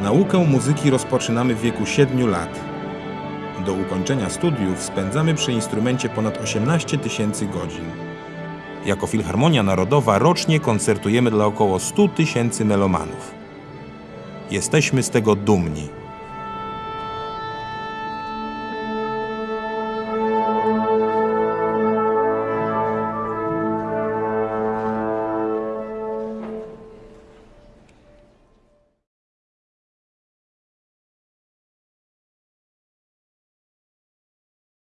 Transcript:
Naukę muzyki rozpoczynamy w wieku 7 lat. Do ukończenia studiów spędzamy przy instrumencie ponad 18 tysięcy godzin. Jako Filharmonia Narodowa rocznie koncertujemy dla około 100 tysięcy melomanów. Jesteśmy z tego dumni.